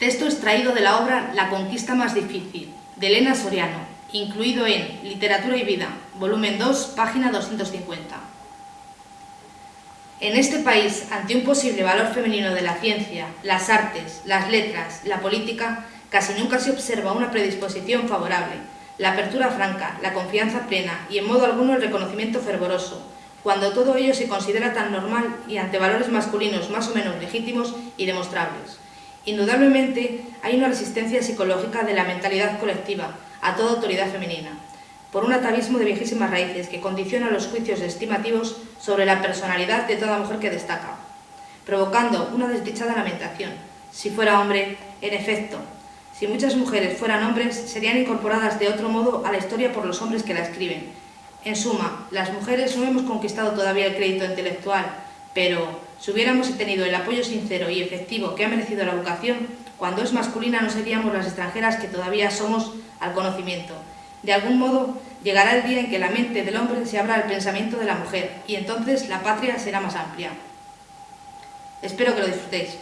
Texto extraído de la obra La conquista más difícil, de Elena Soriano, incluido en Literatura y Vida, volumen 2, página 250. En este país, ante un posible valor femenino de la ciencia, las artes, las letras, la política, casi nunca se observa una predisposición favorable, la apertura franca, la confianza plena y en modo alguno el reconocimiento fervoroso, cuando todo ello se considera tan normal y ante valores masculinos más o menos legítimos y demostrables. Indudablemente hay una resistencia psicológica de la mentalidad colectiva a toda autoridad femenina, por un atavismo de viejísimas raíces que condiciona los juicios estimativos sobre la personalidad de toda mujer que destaca, provocando una desdichada lamentación. Si fuera hombre, en efecto, si muchas mujeres fueran hombres, serían incorporadas de otro modo a la historia por los hombres que la escriben. En suma, las mujeres no hemos conquistado todavía el crédito intelectual, pero si hubiéramos tenido el apoyo sincero y efectivo que ha merecido la educación, cuando es masculina no seríamos las extranjeras que todavía somos al conocimiento. De algún modo, llegará el día en que la mente del hombre se abra al pensamiento de la mujer, y entonces la patria será más amplia. Espero que lo disfrutéis.